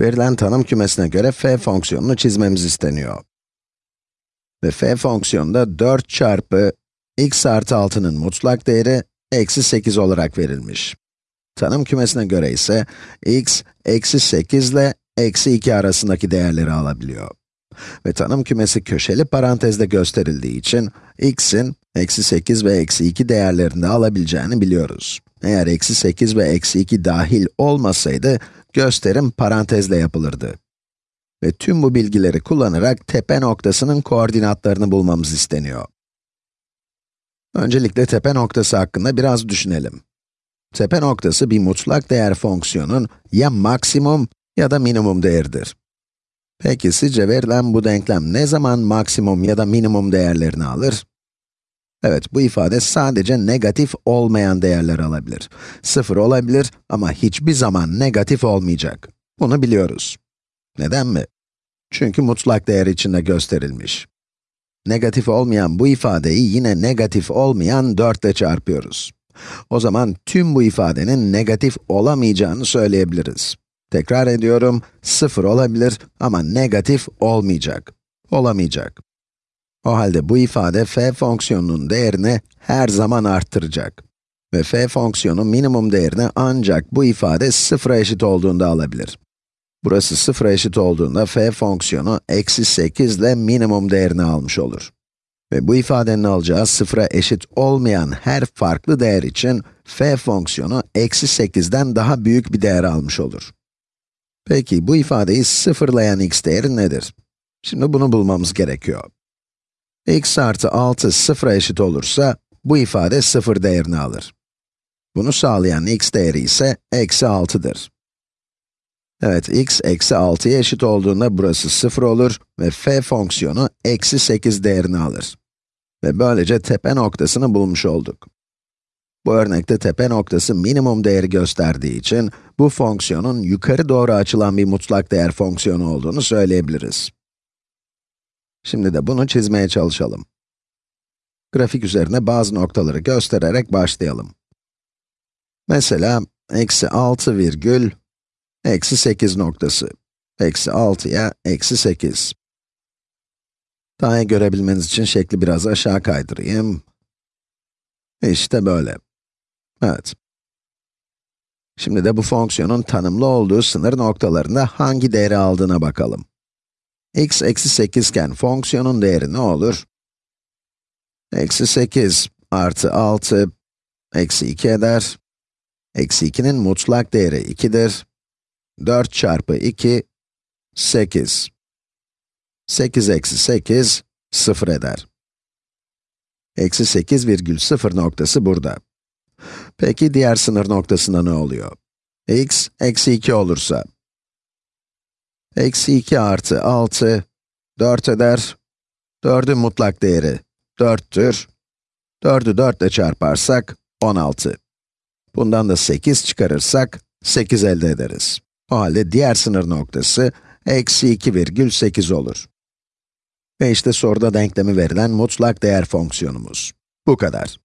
Verilen tanım kümesine göre f fonksiyonunu çizmemiz isteniyor. Ve f fonksiyonunda 4 çarpı x artı 6'nın mutlak değeri eksi 8 olarak verilmiş. Tanım kümesine göre ise x, eksi 8 ile eksi 2 arasındaki değerleri alabiliyor. Ve tanım kümesi köşeli parantezde gösterildiği için x'in eksi 8 ve eksi 2 değerlerinde alabileceğini biliyoruz. Eğer eksi 8 ve eksi 2 dahil olmasaydı, gösterim parantezle yapılırdı. Ve tüm bu bilgileri kullanarak tepe noktasının koordinatlarını bulmamız isteniyor. Öncelikle tepe noktası hakkında biraz düşünelim. Tepe noktası bir mutlak değer fonksiyonun ya maksimum ya da minimum değeridir. Peki sizce verilen bu denklem ne zaman maksimum ya da minimum değerlerini alır? Evet, bu ifade sadece negatif olmayan değerler alabilir. Sıfır olabilir ama hiçbir zaman negatif olmayacak. Bunu biliyoruz. Neden mi? Çünkü mutlak değer içinde gösterilmiş. Negatif olmayan bu ifadeyi yine negatif olmayan 4 ile çarpıyoruz. O zaman tüm bu ifadenin negatif olamayacağını söyleyebiliriz. Tekrar ediyorum, 0 olabilir ama negatif olmayacak. Olamayacak. O halde bu ifade f fonksiyonunun değerini her zaman arttıracak. Ve f fonksiyonu minimum değerini ancak bu ifade sıfıra eşit olduğunda alabilir. Burası sıfıra eşit olduğunda f fonksiyonu eksi 8 ile minimum değerini almış olur. Ve bu ifadenin alacağı sıfıra eşit olmayan her farklı değer için f fonksiyonu eksi 8'den daha büyük bir değer almış olur. Peki bu ifadeyi sıfırlayan x değeri nedir? Şimdi bunu bulmamız gerekiyor x artı 6 sıfıra eşit olursa, bu ifade sıfır değerini alır. Bunu sağlayan x değeri ise eksi 6'dır. Evet, x eksi 6'ya eşit olduğunda burası 0 olur ve f fonksiyonu eksi 8 değerini alır. Ve böylece tepe noktasını bulmuş olduk. Bu örnekte tepe noktası minimum değeri gösterdiği için, bu fonksiyonun yukarı doğru açılan bir mutlak değer fonksiyonu olduğunu söyleyebiliriz. Şimdi de bunu çizmeye çalışalım. Grafik üzerine bazı noktaları göstererek başlayalım. Mesela, eksi 6 virgül, eksi 8 noktası. Eksi 6'ya eksi 8. Daha iyi görebilmeniz için şekli biraz aşağı kaydırayım. İşte böyle. Evet. Şimdi de bu fonksiyonun tanımlı olduğu sınır noktalarında hangi değeri aldığına bakalım x eksi 8 iken fonksiyonun değeri ne olur? Eksi 8 artı 6 eksi 2 eder. Eksi 2'nin mutlak değeri 2'dir. 4 çarpı 2, 8. 8 eksi 8, 0 eder. Eksi 8 virgül 0 noktası burada. Peki diğer sınır noktasında ne oluyor? x, eksi 2 olursa, Eksi 2 artı 6, 4 eder. 4'ün mutlak değeri 4'tür. 4'ü 4 ile çarparsak 16. Bundan da 8 çıkarırsak 8 elde ederiz. O halde diğer sınır noktası eksi 2,8 olur. Ve işte soruda denklemi verilen mutlak değer fonksiyonumuz. Bu kadar.